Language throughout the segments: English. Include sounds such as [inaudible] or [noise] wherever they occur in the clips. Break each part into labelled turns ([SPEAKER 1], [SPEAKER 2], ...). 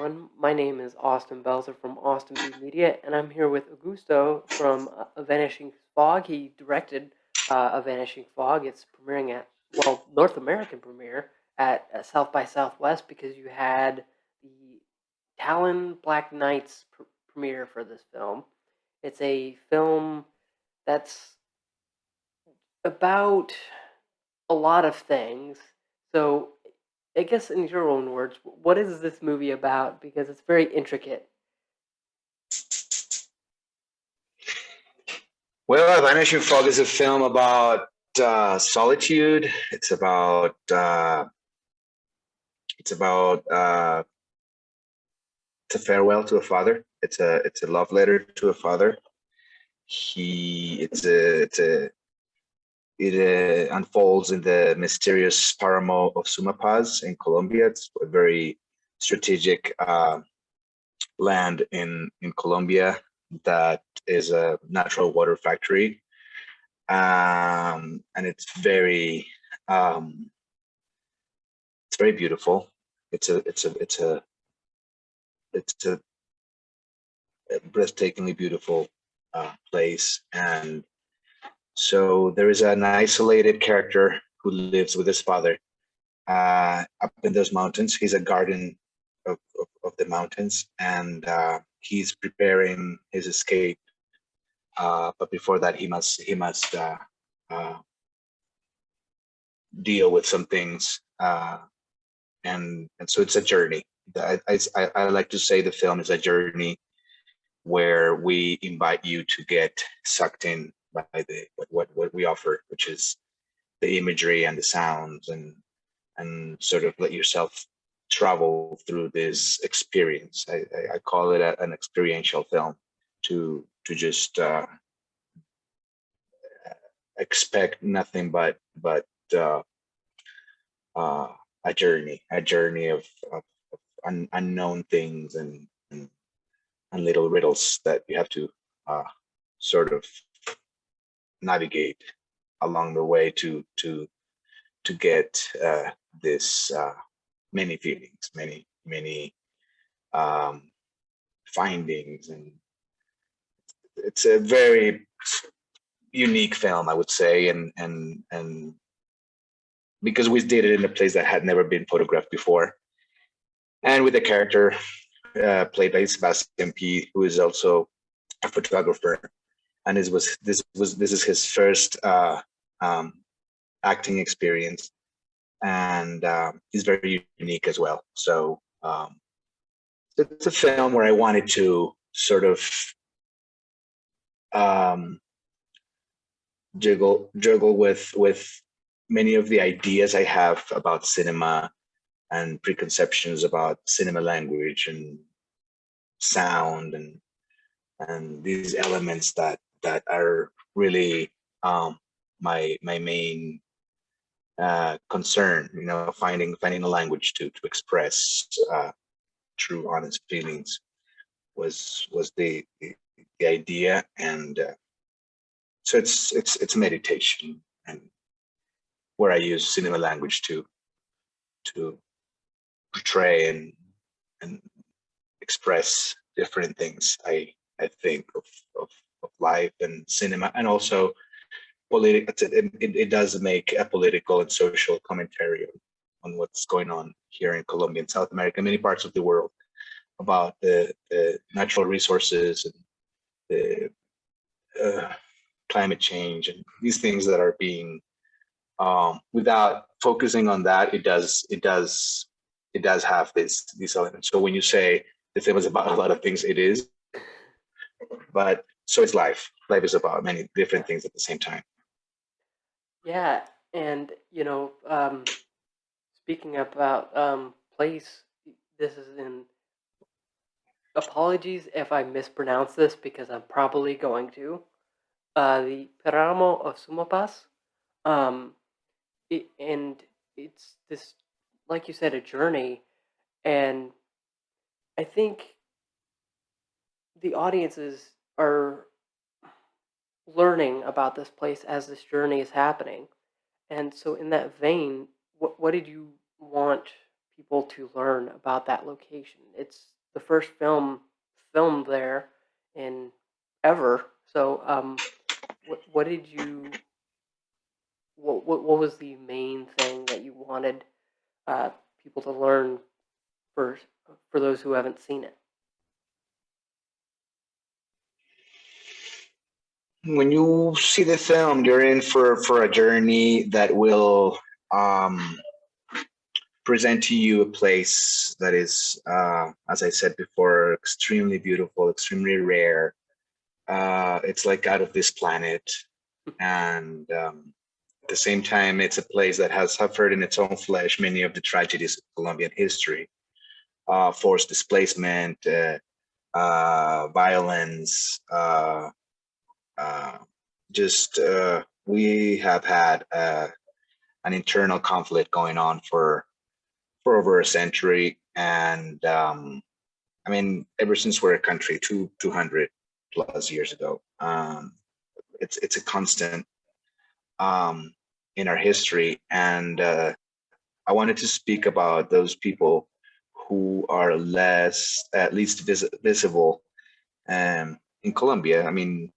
[SPEAKER 1] everyone. My name is Austin Belzer from Austin B Media, and I'm here with Augusto from uh, A Vanishing Fog. He directed uh, A Vanishing Fog. It's premiering at, well, North American premiere at uh, South by Southwest because you had the Tallinn Black Nights pr- premiere for this film. It's a film that's about a lot of things. So, I guess in your own words, what is this movie about? Because it's very intricate.
[SPEAKER 2] Well, Vanishing Fog is a film about uh, solitude. It's about uh, it's about uh, it's a farewell to a father. It's a it's a love letter to a father. He it's a it's a it uh, unfolds in the mysterious Paramo of Sumapaz in Colombia. It's a very strategic uh, land in in Colombia that is a natural water factory, um, and it's very um, it's very beautiful. It's a it's a it's a it's a breathtakingly beautiful uh, place and so there is an isolated character who lives with his father uh, up in those mountains. He's a guardian of, of, of the mountains and uh, he's preparing his escape. Uh, but before that, he must he must uh, uh, deal with some things, uh, and and so it's a journey. I, I I like to say the film is a journey where we invite you to get sucked in by the what what we offer, which is the imagery and the sounds and and sort of let yourself travel through this experience. I, I, call it a, an experiential film to to just uh, expect nothing but but uh, uh, a journey, a journey of, of, of un, unknown things and, and, and little riddles that you have to uh, sort of navigate along the way to to to get uh, this uh, many feelings, many many um, findings, and it's a very unique film, I would say, and and and because we did it in a place that had never been photographed before, and with a character uh, played by Sebastian P, who is also a photographer and this was this was this is his first uh, um, acting experience, and um, he's very unique as well. So um, it's a film where I wanted to sort of um, juggle juggle with with many of the ideas I have about cinema and preconceptions about cinema language and sound and and these elements that that are really um, my my main uh, concern. You know, finding finding a language to to express uh, true, honest feelings was was the the, idea, and uh, so it's it's it's meditation and where I use cinema language to to portray and and express different things. I I think of of of life and cinema, and also political. It, it, it, does make a political and social commentary on, what's going on here in Colombia and South America, many parts of the world, about the, the natural resources and the uh, climate change and these things that are being um, without focusing on that, it does it does it does have this these elements. So when you say the film is about a lot of things, it is, but so it's life. Life is about many different things at the same time.
[SPEAKER 1] Yeah, and you know, um, speaking about um, place, this is in. Apologies if I mispronounce this because I'm probably going to. Uh, the Paramo of Sumapaz, um, it, and it's this, like you said, a journey, and I think the audiences are learning about this place as this journey is happening. And so, in that vein, what, what did you want people to learn about that location? It's the first film filmed there in ever. So, um, what, what did you what, what what was the main thing that you wanted uh, people to learn for for those who haven't seen it?
[SPEAKER 2] When you see the film, you're in for for a journey that will um, present to you a place that is, uh, as I said before, extremely beautiful, extremely rare. Uh, it's like out of this planet, and um, at the same time, it's a place that has suffered in its own flesh many of the tragedies of Colombian history, uh, forced displacement, uh, uh, violence, uh, just uh, we have had uh, an internal conflict going on for for over a century, and um, I mean, ever since we're a country, two two hundred plus years ago, um, it's it's a constant um, in our history, and uh, I wanted to speak about those people who are less, at least vis visible, um, in Colombia. I mean,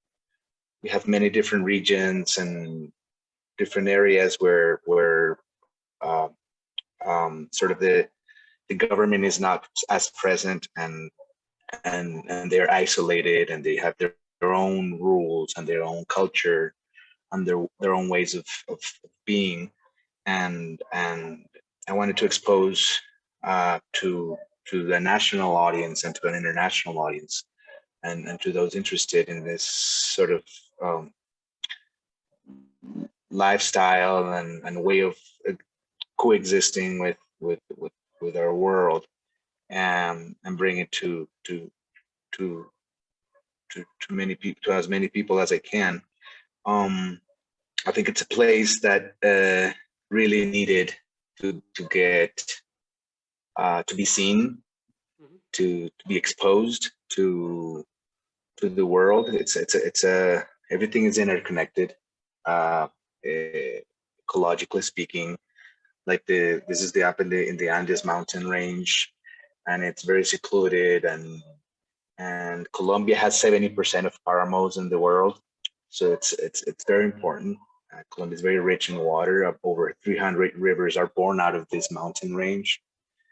[SPEAKER 2] we have many different regions and different areas where where uh, um, sort of the the government is not as present and and and they're isolated and they have their, their own rules and their own culture and their their own ways of, of being. And and I wanted to expose uh, to to the national audience and to an international audience and, and to those interested in this sort of um, lifestyle and, and way of uh, coexisting with, with, with, with our world and, and bring it to, to, to, to, to many people, to as many people as I can. Um, I think it's a place that uh, really needed to, to get, uh, to be seen,
[SPEAKER 1] Mhm.
[SPEAKER 2] to, to be exposed to, to the world. It's, it's, a, it's a, everything is interconnected, uh, eh, ecologically speaking. Like the this is the up in the in the Andes mountain range, and it's very secluded. And and Colombia has seventy percent of paramos in the world, so it's it's it's very important. Uh, Colombia is very rich in water. Over 300 rivers are born out of this mountain range.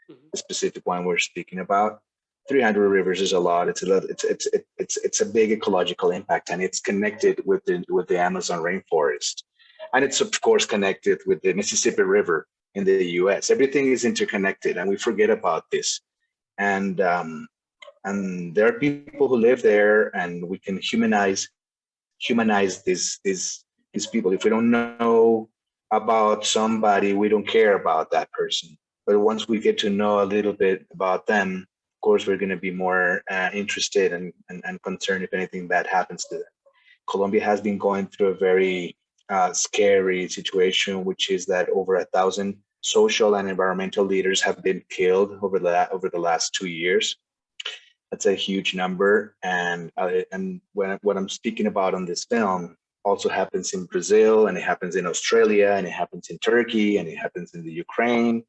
[SPEAKER 1] Mhm.
[SPEAKER 2] The specific one we're speaking about. 300 rivers is a lot. It's a. It's it's it- it's it's a big ecological impact, and it's connected with the with the Amazon rainforest, and it's of course connected with the Mississippi River in the U.S. Everything is interconnected, and we forget about this. And um, and there are people who live there, and we can humanize humanize these these these people. If we don't know about somebody, we don't care about that person. But once we get to know a little bit about them, course, we're going to be more uh, interested and, and, and concerned if anything bad happens to them. Colombia has been going through a very uh, scary situation, which is that over a thousand social and environmental leaders have been killed over the over the last two years. That's a huge number, and uh, and when what I'm speaking about on this film also happens in Brazil, and it happens in Australia, and it happens in Turkey, and it happens in the Ukraine,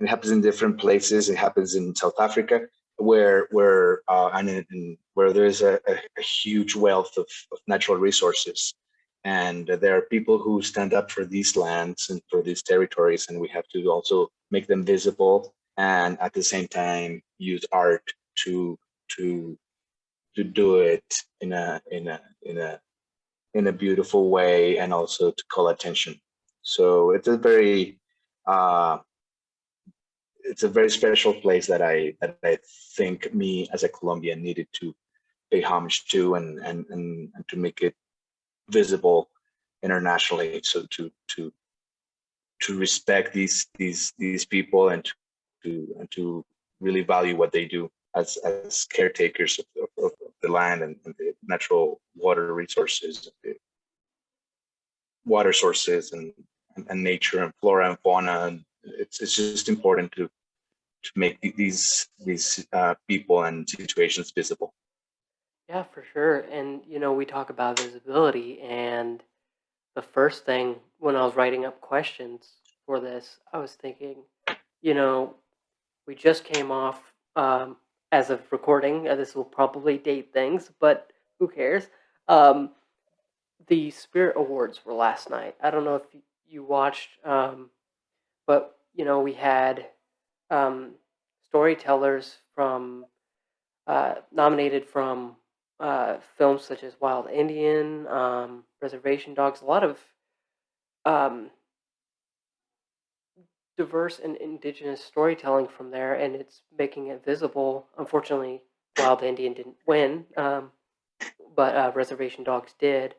[SPEAKER 2] it happens in different places. It happens in South Africa, where where uh, and, in, where there's a, a, a huge wealth of, of natural resources, and there are people who stand up for these lands and for these territories, and we have to also make them visible, and at the same time use art to to to do it in a in a in a in a beautiful way, and also to call attention. So it's a very uh, it's a very special place that I that I think me as a Colombian needed to pay homage to and and and, and to make it visible internationally. So to to to respect these these these people and to to and to really value what they do as as caretakers of, of, of the land and, and the natural water resources, water sources and, and and nature and flora and fauna. And it's it's just important to to make these these uh, people and situations visible.
[SPEAKER 1] Yeah, for sure. And you know, we talk about visibility, and the first thing when I was writing up questions for this, I was thinking, you know, we just came off, um, as of recording, uh, this will probably date things, but who cares? Um, the Spirit Awards were last night. I don't know if you watched, um, but you know we had um, storytellers from uh, nominated from uh, films such as Wild Indian, um, Reservation Dogs, a lot of um, diverse and indigenous storytelling from there, and it's making it visible. Unfortunately, Wild Indian didn't win, um, but uh, Reservation Dogs did.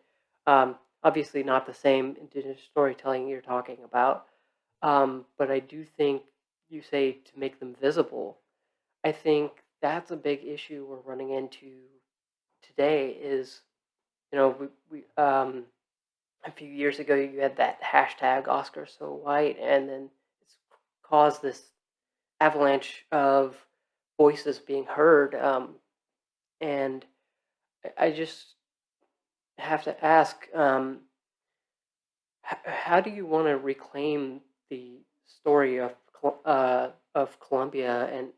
[SPEAKER 1] Um, obviously, not the same indigenous storytelling you're talking about, um, but I do think you say to make them visible. I think that's a big issue we're running into today. Is you know we, we um, a few years ago you had that hashtag Oscar so white, and then it's caused this avalanche of voices being heard. Um, and I- just have to ask, um, how do you want to reclaim the story of uh, of Colombia and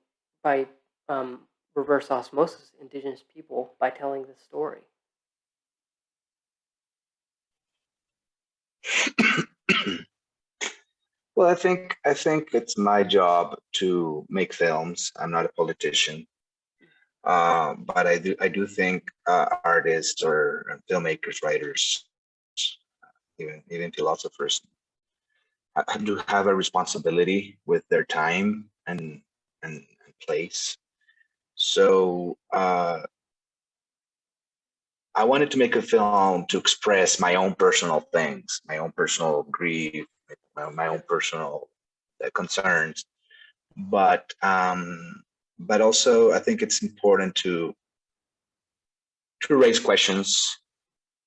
[SPEAKER 1] by um, reverse osmosis, indigenous people by telling this story?
[SPEAKER 2] Well, I think I think it's my job to make films. I'm not a politician, uh, but I do I do think uh, artists or filmmakers, writers, even even philosophers, do have a responsibility with their time and and, and place. So uh, I wanted to make a film to express my own personal things, my own personal grief, my, my own personal uh, concerns, but um, but also I think it's important to to raise questions,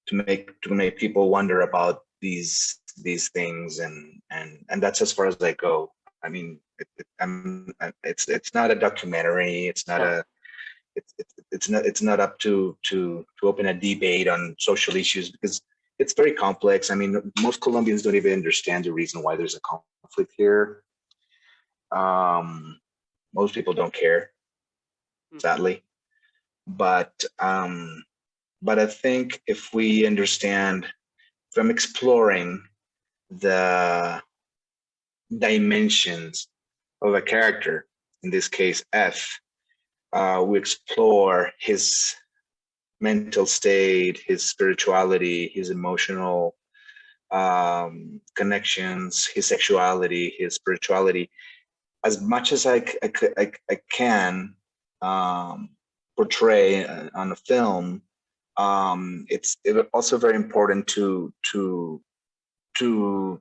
[SPEAKER 2] to make to make people wonder about these these things, and and and that's as far as I go. I mean, it, it, I'm, it's it's not a documentary. It's not a it's it's it's not it's not up to to to open a debate on social issues because it's very complex. I mean, most Colombians don't even understand the reason why there's a conflict here. Um, most people don't care,
[SPEAKER 1] Mhm.
[SPEAKER 2] sadly. But um, but I think if we understand from exploring the dimensions of a character, in this case F, uh, we explore his mental state, his spirituality, his emotional um, connections, his sexuality, his spirituality, as much as I I can um, portray uh, on a film. Um, it's it also very important to to to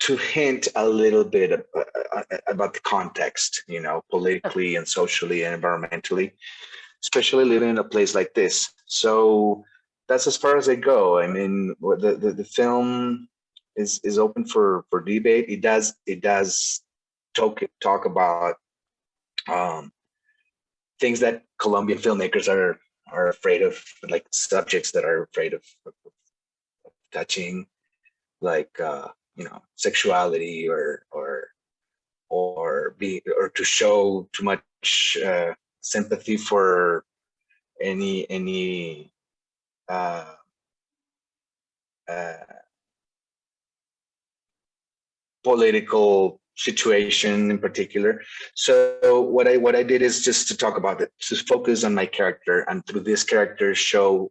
[SPEAKER 2] to hint a little bit uh, uh, about the context, you know, politically and socially and environmentally, especially living in a place like this. So that's as far as I go. I mean, the, the, the film is is open for for debate. It does it does talk talk about um, things that Colombian filmmakers are are afraid of, like subjects that are afraid of touching, like uh, you know, sexuality or or or be or to show too much uh, sympathy for any any uh, uh, political situation in particular. So what I what I did is just to talk about it, to focus on my character, and through this character show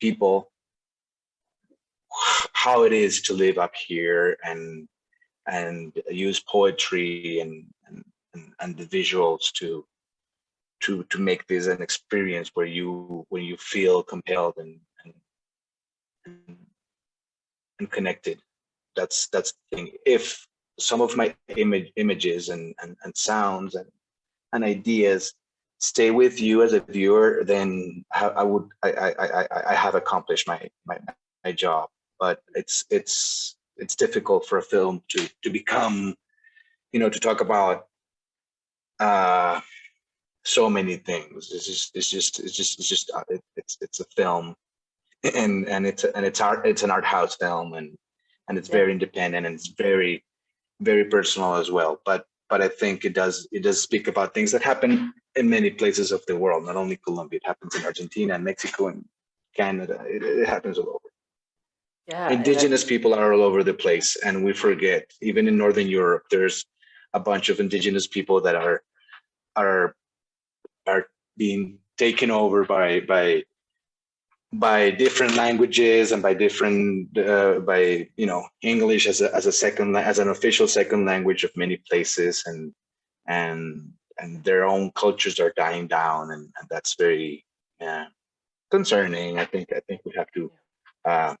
[SPEAKER 2] people how it is to live up here and and use poetry and and, and, the visuals to to to make this an experience where you where you feel compelled and and and, connected. That's that's the thing. If some of my image images and, and and sounds and and ideas stay with you as a viewer then I, I would I, I i i have accomplished my my my job but it's it's it's difficult for a film to to become you know to talk about uh so many things it's just it's just it's just it's just uh, it, it's it's a film and and it's and it's art it's an art house film and and it's
[SPEAKER 1] Yeah.
[SPEAKER 2] very independent and it's very very personal as well. But but I think it does it does speak about things that happen in many places of the world, not only Colombia. It happens in Argentina and Mexico and Canada. It, it happens all over.
[SPEAKER 1] Yeah.
[SPEAKER 2] Indigenous people are all over the place, and we forget. Even in Northern Europe, there's a bunch of indigenous people that are are are being taken over by by by different languages and by different uh, by you know English as a as a second as an official second language of many places and and and their own cultures are dying down and, and that's very uh, concerning. I think I think we have to uh,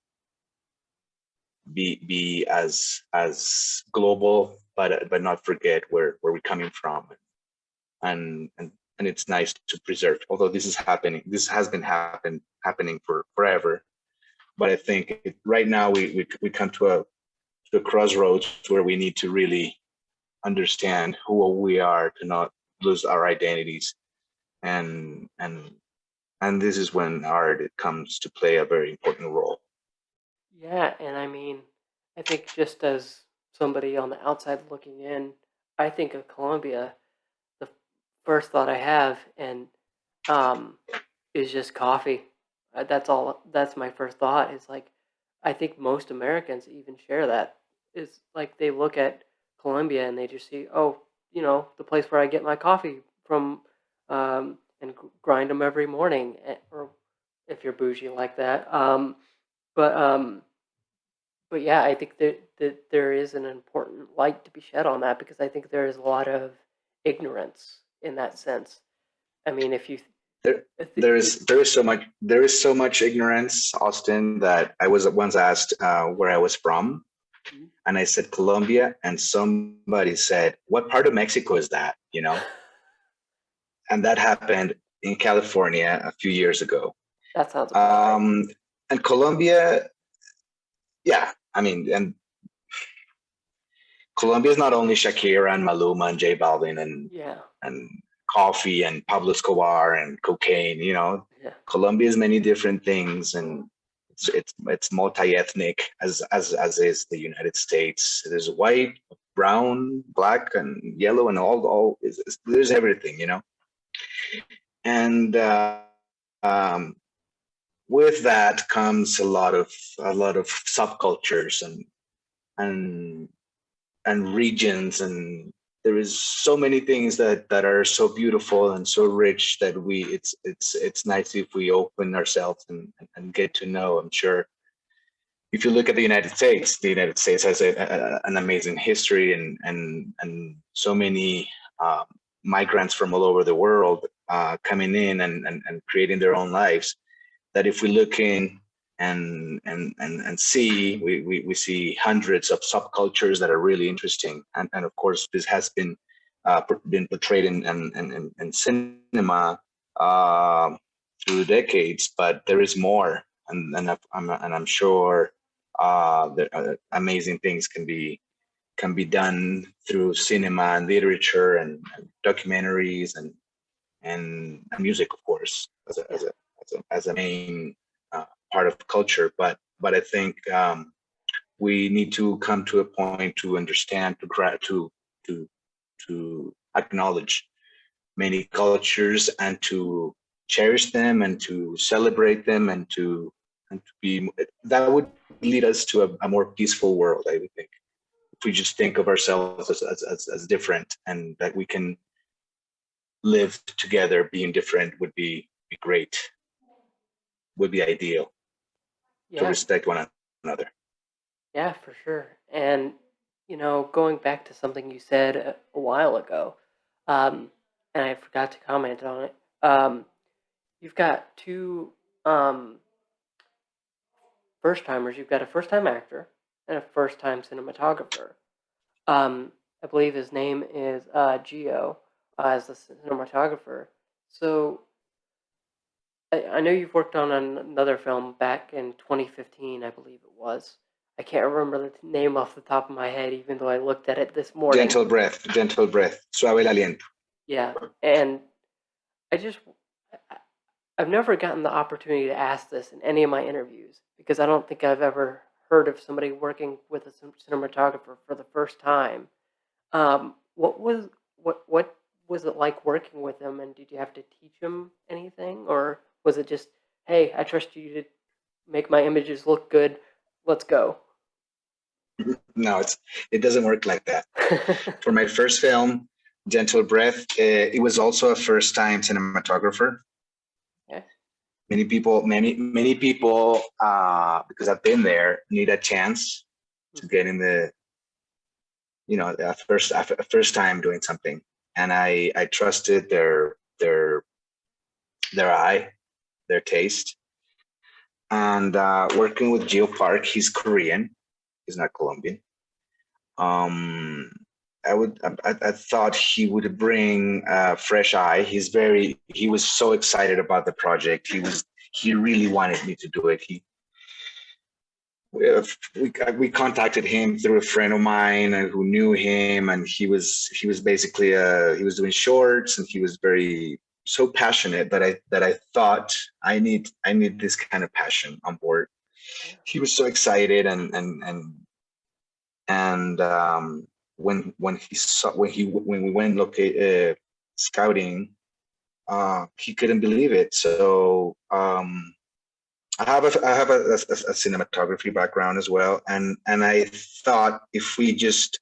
[SPEAKER 2] be be as as global but but not forget where where we're coming from. And and and it's nice to preserve although this is happening this has been happen happening for forever. But i think it, right now we, we we come to a to a crossroads where we need to really understand who we are to not lose our identities. And and and this is when art it comes to play a very important role
[SPEAKER 1] Yeah, and I mean, I think just as somebody on the outside looking in, I think of Colombia, the first thought I have and um is just coffee. Uh, That's all that's my first thought is like I think most Americans even share that. Is like they look at Colombia and they just see, oh, you know, the place where I get my coffee from um and gr- grind them every morning eh, or if you're bougie like that. Um but um but yeah, I think that, that there is an important light to be shed on that because I think there is a lot of ignorance in that sense. I mean, if you
[SPEAKER 2] There- there is there is so much there is so much ignorance austin that i was once asked uh, where i was from
[SPEAKER 1] Mhm.
[SPEAKER 2] and i said colombia and somebody said what part of mexico is that you know [laughs] and that happened in california a few years ago
[SPEAKER 1] that sounds right.
[SPEAKER 2] um and colombia yeah i mean and colombia is not only shakira and maluma and j balvin and
[SPEAKER 1] yeah,
[SPEAKER 2] and coffee and pablo escobar and cocaine you know
[SPEAKER 1] yeah,
[SPEAKER 2] Colombia is many different things, and it's it's, it's multi-ethnic as as as is the United States. There's white, brown, black, and yellow, and all all there's everything, you know. And uh, um, with that comes a lot of a lot of subcultures and and and regions and there is so many things that that are so beautiful and so rich that we it's it's it's nice if we open ourselves and and get to know. I'm sure if you look at the united states the united states has a, a, an amazing history and and and so many um, migrants from all over the world uh, coming in and, and and creating their own lives that if we look in and and and, and see we, we we see hundreds of subcultures that are really interesting. And and of course this has been uh, been portrayed in in, in, in- in cinema um through decades but there is more. And and I'm and I'm sure uh, that uh, amazing things can be can be done through cinema and literature and, and documentaries and and music of course as a, as a as a main uh, part of culture but but i think um we need to come to a point to understand to to to to acknowledge many cultures and to cherish them and to celebrate them and to and to be that would lead us to a, a more peaceful world i would think. If we just think of ourselves as, as, as, as different and that we can live together being different would be, be great would be ideal to respect one another
[SPEAKER 1] yeah, for sure. And you know, going back to something you said a, a while ago, um, and I forgot to comment on it. Um, you've got two um, first timers. You've got a first time actor and a first time cinematographer. Um, I believe his name is uh, Gio uh, as the cinematographer. So I, I know you've worked on an- another film back in 2015, I believe it was. I can't remember the name off the top of my head, even though I looked at it this morning.
[SPEAKER 2] gentle breath gentle breath suave el aliento
[SPEAKER 1] Yeah, and I just I've never gotten the opportunity to ask this in any of my interviews because I don't think I've ever heard of somebody working with a cinematographer for the first time, um, what was what what was it like working with him? And did you have to teach him anything, or was it just, hey, I trust you to make my images look good. Let's go. [laughs]
[SPEAKER 2] No, it's it doesn't work like that. [laughs] For my first film, Gentle Breath, uh, it was also a first time cinematographer. Many people, many, many people, uh, because I've been there, need a chance to get in the, you know, a first, a first time doing something. And I, I trusted their, their, their eye, their taste. And uh, working with Geo Park, he's Korean, he's not Colombian. Um, I would, I, I thought he would bring a fresh eye. He's very, he was so excited about the project. He was, he really wanted me to do it. He, we, we, we contacted him through a friend of mine who knew him and he was, he was basically, uh, he was doing shorts and he was very, so passionate that I, that I thought I need, I need this kind of passion on board. He was so excited and, and, and, and, um, when when he saw when he when we went locate uh, scouting uh he couldn't believe it so um i have a i have a, a, a cinematography background as well and and i thought if we just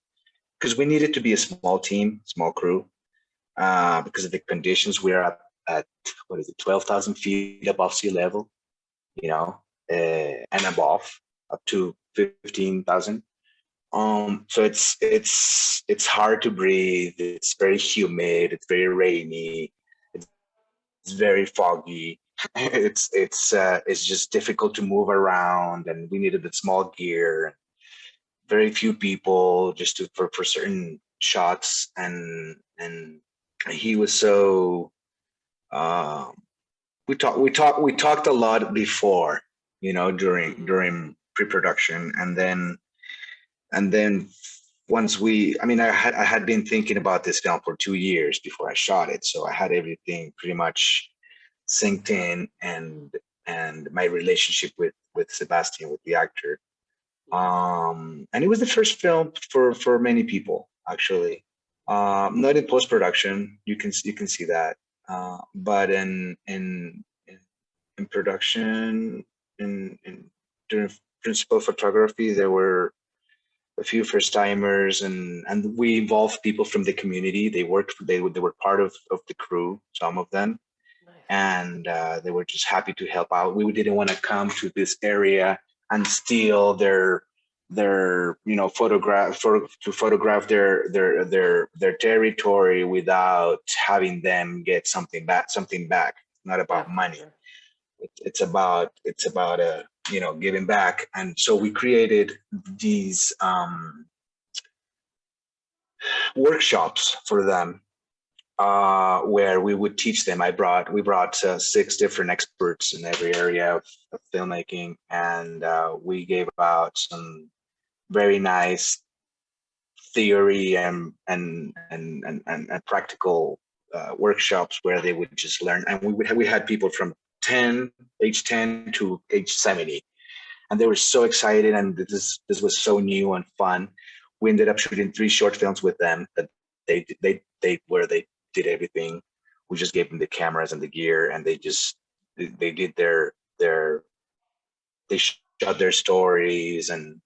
[SPEAKER 2] because we needed to be a small team small crew uh because of the conditions we're at at what is it 12,000 feet above sea level you know uh, and above up to 15,000 um so it's it's it's hard to breathe it's very humid it's very rainy it's, very foggy. [laughs] It's it's uh it's just difficult to move around and we needed the small gear very few people just to for, for certain shots and and he was so um we talked we talked we talked a lot before you know during during pre-production. And then and then once we i mean i had i had been thinking about this film for two years before i shot it. So i had everything pretty much synced in and and my relationship with with sebastian with the actor. Um and it was the first film for for many people actually um not in post-production. You can you can see that. Uh but in in in, in production in in during principal photography there were a few first timers and and we involved people from the community. They worked they, they were part of, of the crew some of them.
[SPEAKER 1] Nice.
[SPEAKER 2] and uh, they were just happy to help out. We didn't want to come to this area and steal their their you know photograph for, to photograph their their their their territory without having them get something back something back. It's not about money. it, it's about it's about a you know giving back. And so we created these um workshops for them uh where we would teach them. I brought we brought uh, six different experts in every area of, of filmmaking. And uh, we gave out some very nice theory and and and and, and, practical uh, workshops where they would just learn. And we would have, we had people from 10 age 10 to age 70 and they were so excited and this this was so new and fun. We ended up shooting three short films with them that they they they where they did everything. We just gave them the cameras and the gear and they just they did their their they shot their stories and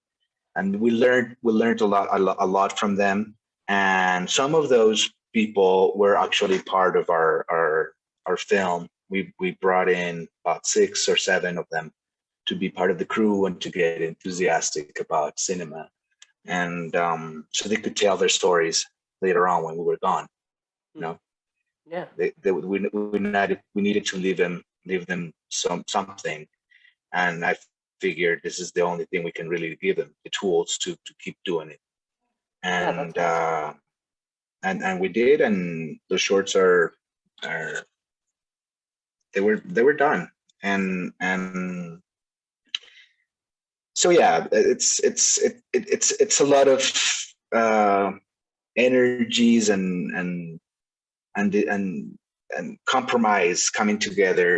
[SPEAKER 2] and we learned we learned a lot a lot, a lot from them. And some of those people were actually part of our our our film. We we brought in about six or seven of them to be part of the crew and to get enthusiastic about cinema. And um, so they could tell their stories later on when we were gone
[SPEAKER 1] Yeah.
[SPEAKER 2] they, they we, we needed we needed to leave them leave them some something. And i figured this is the only thing we can really give them the tools to to keep doing it.
[SPEAKER 1] Yeah,
[SPEAKER 2] and uh and and we did and the shorts are are they were they were done. And and so yeah it's it's it, it it's it's a lot of uh energies and and and and and compromise coming together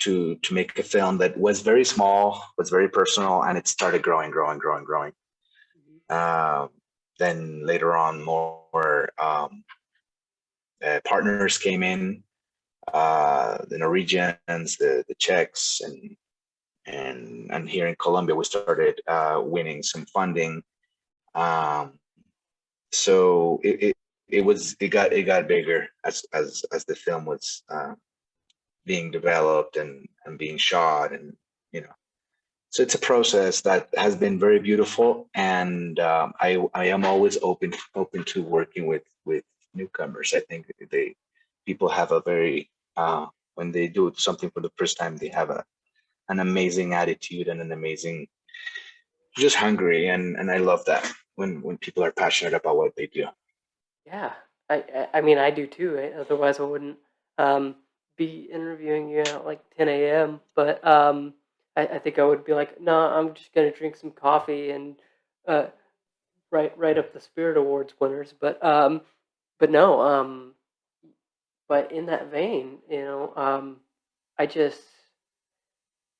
[SPEAKER 2] to to make a film that was very small, was very personal, and it started growing, growing, growing, growing.
[SPEAKER 1] Mhm.
[SPEAKER 2] Uh, then later on, more um, uh, partners came in, uh, the Norwegians, the the Czechs, and and and here in Colombia, we started uh, winning some funding. Um, so it, it it was it got it got bigger as as as the film was uh, being developed and and being shot and you know. So it's a process that has been very beautiful and um, i i am always open open to working with with newcomers. I think they people have a very uh when they do something for the first time they have a an amazing attitude and an amazing just hungry and and i love that when when people are passionate about what they do.
[SPEAKER 1] Yeah, I, I mean I do too. Otherwise, I wouldn't um, be interviewing you at like 10 a.m. But um, I, I think I would be like, no, I'm just gonna drink some coffee and uh, write write up the Spirit Awards winners. But um, but no, um, but in that vein, you know, um, I just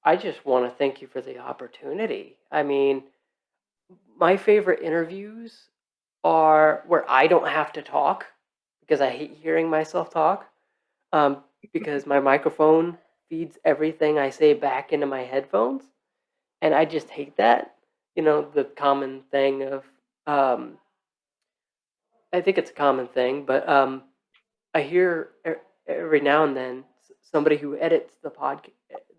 [SPEAKER 1] I just want to thank you for the opportunity. I mean, my favorite interviews are where I don't have to talk because I hate hearing myself talk. Um, because my microphone feeds everything I say back into my headphones, and I just hate that. You know, the common thing of um, I think it's a common thing, but um, I hear every now and then somebody who edits the pod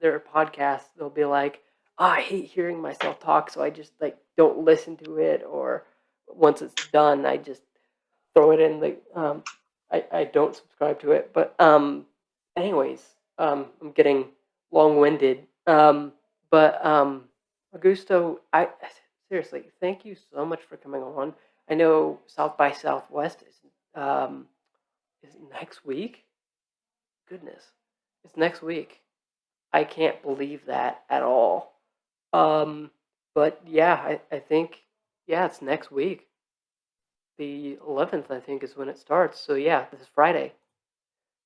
[SPEAKER 1] their podcast. They'll be like, oh, "I hate hearing myself talk, so I just like don't listen to it." Or once it's done, I just throw it in the. Um, I I don't subscribe to it, but um, anyways, um, I'm getting long winded. Um, but um, Augusto, I seriously thank you so much for coming on. I know South by Southwest is um, is next week. Goodness, it's next week. I can't believe that at all. Um, but yeah, I, I think yeah, it's next week. The 11th, I think, is when it starts. So yeah, this is Friday.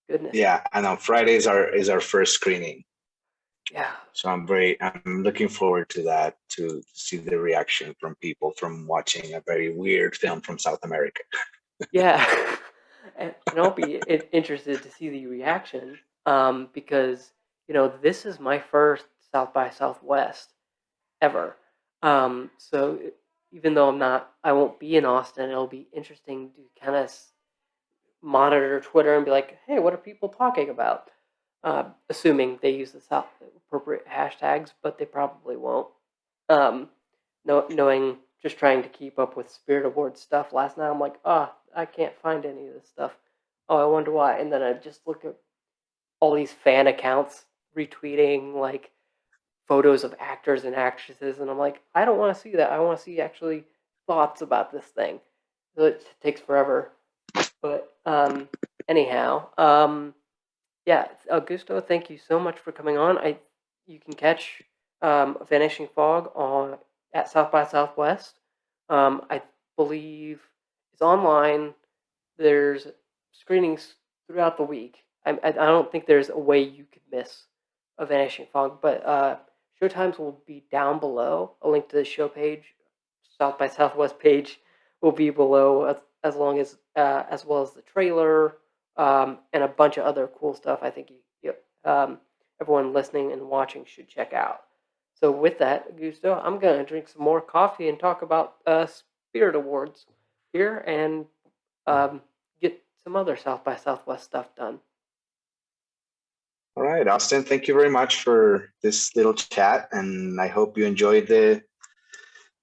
[SPEAKER 1] Goodness.
[SPEAKER 2] yeah and on fridays are is our first screening
[SPEAKER 1] Yeah.
[SPEAKER 2] So I'm very, I'm looking forward to that, to see the reaction from people from watching a very weird film from South America. [laughs]
[SPEAKER 1] Yeah. [laughs] and, and I'll be interested to see the reaction um, because, you know, this is my first South by Southwest ever. Um, so even though I'm not, I won't be in Austin, it'll be interesting to kind of monitor Twitter and be like, hey, what are people talking about? Uh, assuming they use the appropriate hashtags, but they probably won't. Um, know, knowing just trying to keep up with Spirit Awards stuff last night, I'm like, ah, I can't find any of this stuff. Oh, I wonder why. And then I just look at all these fan accounts retweeting like photos of actors and actresses, and I'm like, I don't want to see that. I want to see actually thoughts about this thing. So it takes forever. But um, anyhow, um, yeah, Augusto, thank you so much for coming on. I you can catch um, Vanishing Fog on at South by Southwest. Um, I believe it's online. There's screenings throughout the week. I, I, don't think there's a way you could miss a Vanishing Fog, but uh, showtimes will be down below. A link to the show page, South by Southwest page, will be below as, long as uh, as well as the trailer um, and a bunch of other cool stuff. I think you, you um, everyone listening and watching should check out. So with that, Gusto, I'm gonna drink some more coffee and talk about uh, Spirit Awards here and um, get some other South by Southwest stuff done.
[SPEAKER 2] All right, Austin, thank you very much for this little chat, and I hope you enjoyed the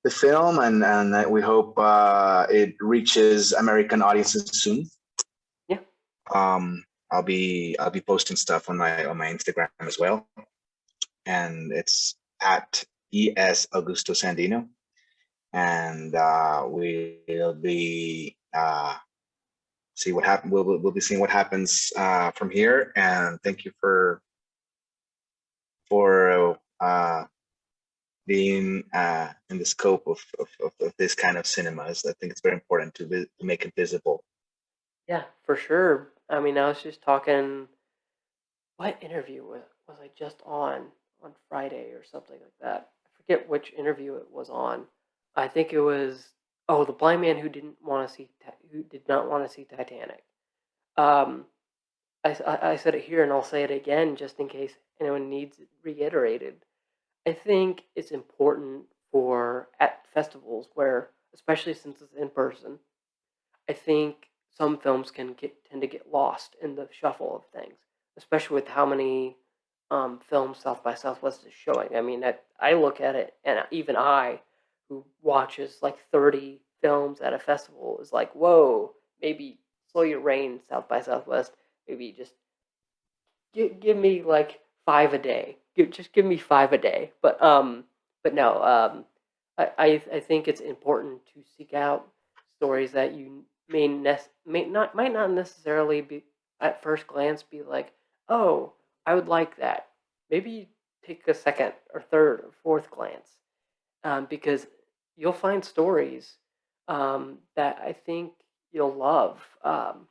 [SPEAKER 2] the film, and and we hope uh, it reaches American audiences soon.
[SPEAKER 1] Yeah.
[SPEAKER 2] Um, I'll be I'll be posting stuff on my on my Instagram as well, and it's at es Augusto Sandino, and uh, we'll be uh, see what happen. We'll, we'll we'll be seeing what happens uh, from here. And thank you for for uh, being uh, in the scope of, of, of, this kind of cinemas. I think it's very important to, to make it visible.
[SPEAKER 1] Yeah, for sure. I mean, I was just talking. What interview was was I just on on Friday or something like that. I forget which interview it was on. I think it was oh the blind man who didn't want to see who did not want to see Titanic. Um, I- I said it here and I'll say it again just in case anyone needs it reiterated. I think it's important for at festivals where, especially since it's in person, I think some films can get tend to get lost in the shuffle of things, especially with how many um, films South by Southwest is showing. I mean, I, I look at it, and even I, who watches like thirty films at a festival, is like, whoa, maybe slow your rein, South by Southwest. Maybe just give, give me like five a day. Give, just give me five a day. But um, but no, um, I, I I think it's important to seek out stories that you may nec- may not might not necessarily be at first glance be like, oh, I would like that. Maybe take a second or third or fourth glance, um, because you'll find stories um, that I think you'll love. Um,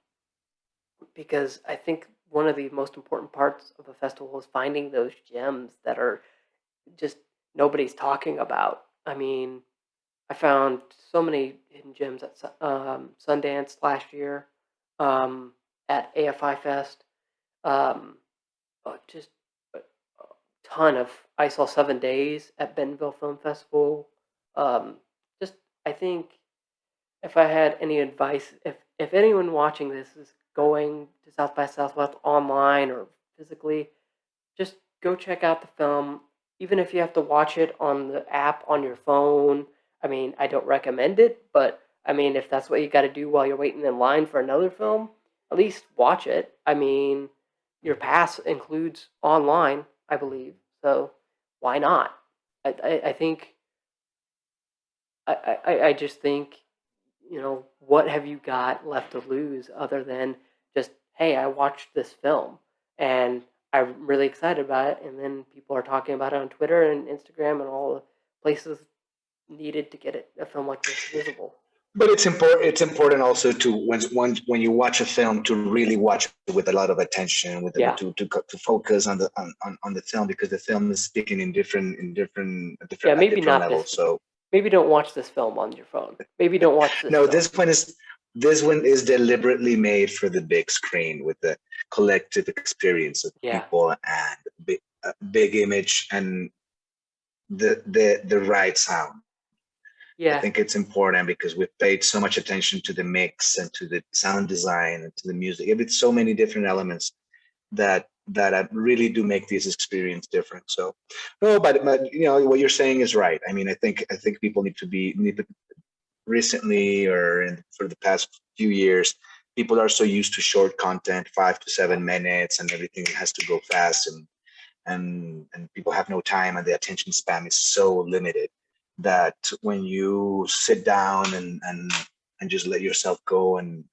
[SPEAKER 1] because I think one of the most important parts of a festival is finding those gems that are just nobody's talking about. I mean, I found so many hidden gems at um, Sundance last year, um, at AFI Fest, um, uh, just a, ton of. I saw Seven Days at Bentonville Film Festival. Um, just I think if I had any advice, if if anyone watching this is going to South by Southwest online or physically, just go check out the film. Even if you have to watch it on the app on your phone, I mean, I don't recommend it, but I mean, if that's what you got to do while you're waiting in line for another film, at least watch it. I mean, your pass includes online, I believe, so why not? I I, I think I, I, I just think, you know, what have you got left to lose other than just, hey, I watched this film and I'm really excited about it. And then people are talking about it on Twitter and Instagram and all the places needed to get it, a film like this visible.
[SPEAKER 2] But it's important. It's important also to when when when you watch a film to really watch it with a lot of attention, with
[SPEAKER 1] Yeah.
[SPEAKER 2] to to to focus on the on, on, on the film because the film is speaking in different in different different,
[SPEAKER 1] Yeah, maybe
[SPEAKER 2] different
[SPEAKER 1] not
[SPEAKER 2] levels. So
[SPEAKER 1] Maybe don't watch this film on your phone. Maybe don't watch this.
[SPEAKER 2] no,
[SPEAKER 1] film.
[SPEAKER 2] this one is this one is deliberately made for the big screen with the collective experience of
[SPEAKER 1] Yeah.
[SPEAKER 2] people and big, uh, big image and the the the right sound.
[SPEAKER 1] Yeah, I
[SPEAKER 2] think it's important because we've paid so much attention to the mix and to the sound design and to the music. It's so many different elements that that really do make these experience different. So, no, but, but you know what you're saying is right. I mean, I think I think people need to be need to recently or in, for the past few years, people are so used to short content, five to seven minutes, and everything has to go fast and and and people have no time and the attention span is so limited that when you sit down and and and just let yourself go and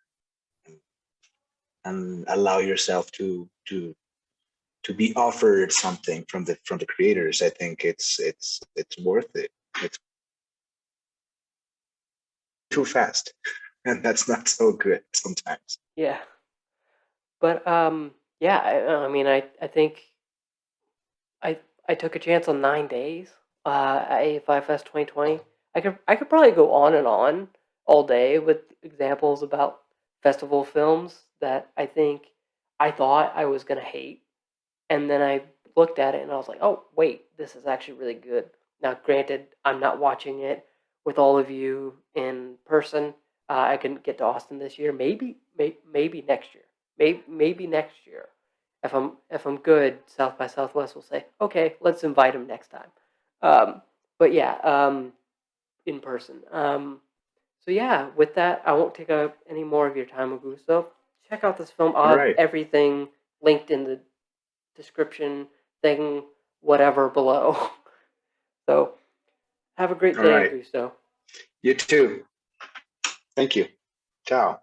[SPEAKER 2] and allow yourself to to to be offered something from the from the creators i think it's it's it's worth it it's too fast [laughs] and that's not so good sometimes
[SPEAKER 1] yeah. But um, yeah. I, I mean, I I think I I took a chance on nine days uh, Fest 2020. I could I could probably go on and on all day with examples about festival films that I think I thought I was gonna hate, and then I looked at it and I was like, oh wait, this is actually really good. Now, granted, I'm not watching it with all of you in person. Uh, I couldn't get to Austin this year. Maybe, may, maybe next year. Maybe, maybe next year. If I'm if I'm good, South by Southwest will say, okay, let's invite him next time. Um, but yeah, um, in person. Um, so yeah, with that, I won't take up any more of your time, Augusto. Check out this film. I'll have
[SPEAKER 2] Right.
[SPEAKER 1] everything linked in the description thing, whatever below. [laughs] So have a great
[SPEAKER 2] All
[SPEAKER 1] day,
[SPEAKER 2] right.
[SPEAKER 1] Augusto.
[SPEAKER 2] you too thank you ciao